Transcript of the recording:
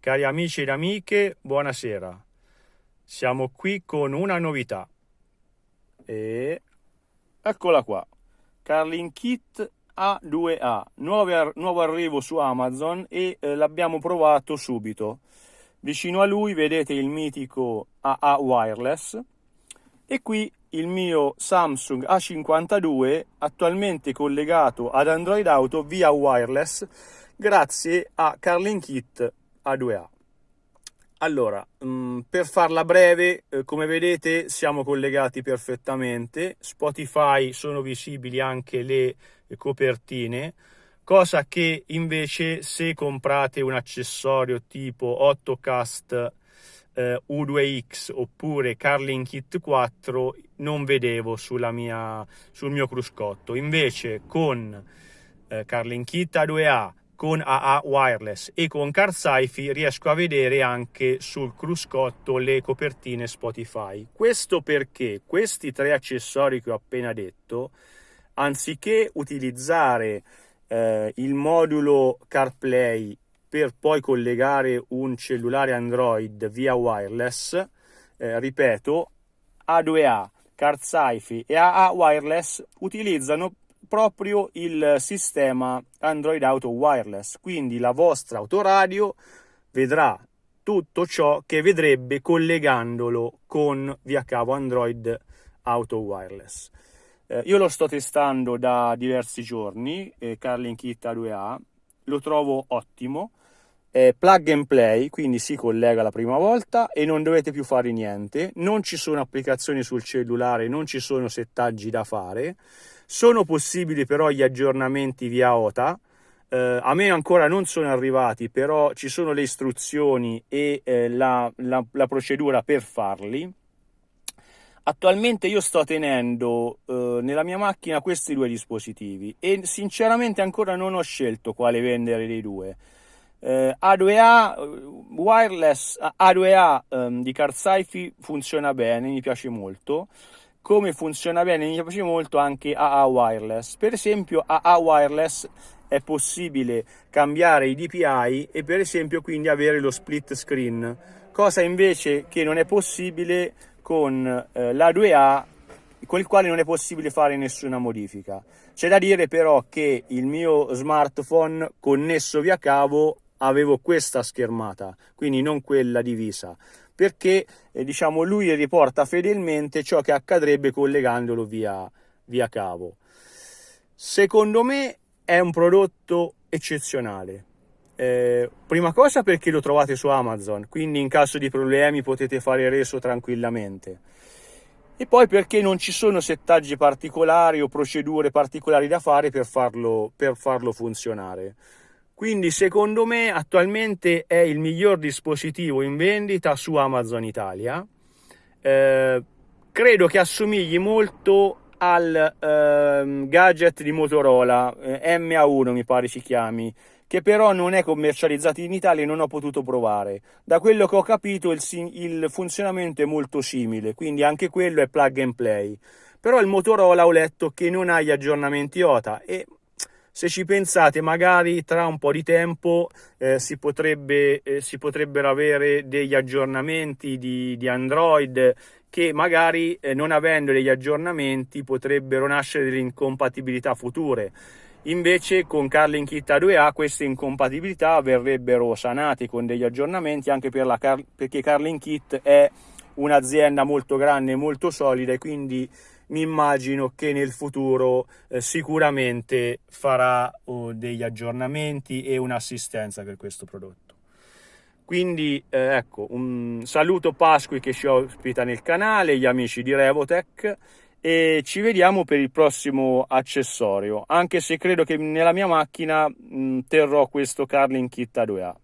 Cari amici ed amiche, buonasera. Siamo qui con una novità. E eccola qua. Carlin Kit A2A, nuovo, nuovo arrivo su Amazon e eh, l'abbiamo provato subito. Vicino a lui vedete il mitico AA Wireless e qui il mio Samsung A52 attualmente collegato ad Android Auto via wireless grazie a Carlin Kit A2A. Allora, mm, per farla breve, eh, come vedete siamo collegati perfettamente, Spotify sono visibili anche le copertine, cosa che invece se comprate un accessorio tipo 8cast eh, U2X oppure Carlin Kit 4 non vedevo mia, sul mio cruscotto. Invece con eh, Carlin Kit A2A, con AA Wireless e con CarSci-Fi riesco a vedere anche sul cruscotto le copertine Spotify. Questo perché questi tre accessori che ho appena detto, anziché utilizzare eh, il modulo CarPlay per poi collegare un cellulare Android via wireless, eh, ripeto, A2A, CardSci-Fi e AA Wireless utilizzano proprio il sistema Android Auto Wireless, quindi la vostra autoradio vedrà tutto ciò che vedrebbe collegandolo con via cavo Android Auto Wireless. Eh, io lo sto testando da diversi giorni, eh, Carlin Kit A2A, lo trovo ottimo, è plug and play, quindi si collega la prima volta e non dovete più fare niente, non ci sono applicazioni sul cellulare, non ci sono settaggi da fare, sono possibili però gli aggiornamenti via OTA, eh, a me ancora non sono arrivati, però ci sono le istruzioni e eh, la, la, la procedura per farli. Attualmente io sto tenendo eh, nella mia macchina questi due dispositivi e sinceramente ancora non ho scelto quale vendere dei due. Eh, A2A wireless A2A um, di CarSci funziona bene, mi piace molto. Come funziona bene, mi piace molto anche AA wireless. Per esempio, AA wireless è possibile cambiare i DPI e per esempio quindi avere lo split screen, cosa invece che non è possibile con eh, l'A2A con il quale non è possibile fare nessuna modifica. C'è da dire però che il mio smartphone connesso via cavo avevo questa schermata, quindi non quella divisa, perché eh, diciamo lui riporta fedelmente ciò che accadrebbe collegandolo via, via cavo. Secondo me è un prodotto eccezionale. Eh, prima cosa perché lo trovate su Amazon, quindi in caso di problemi potete fare reso tranquillamente. E poi perché non ci sono settaggi particolari o procedure particolari da fare per farlo, per farlo funzionare. Quindi secondo me attualmente è il miglior dispositivo in vendita su Amazon Italia. Eh, credo che assomigli molto al eh, gadget di Motorola eh, MA1 mi pare si chiami che però non è commercializzato in Italia e non ho potuto provare. Da quello che ho capito il, il funzionamento è molto simile, quindi anche quello è plug and play. Però il Motorola ho letto che non ha gli aggiornamenti OTA e se ci pensate magari tra un po' di tempo eh, si, potrebbe, eh, si, potrebbero avere degli aggiornamenti di, di Android che magari eh, non avendo degli aggiornamenti potrebbero nascere delle incompatibilità future. Invece con Carlin Kit A2A queste incompatibilità verrebbero sanate con degli aggiornamenti anche per la Car perché Carlin Kit è un'azienda molto grande e molto solida e quindi mi immagino che nel futuro eh, sicuramente farà oh, degli aggiornamenti e un'assistenza per questo prodotto. Quindi eh, ecco, un saluto Pasqui che ci ospita nel canale, gli amici di Revotech e ci vediamo per il prossimo accessorio anche se credo che nella mia macchina mh, terrò questo Carlin Kit A2A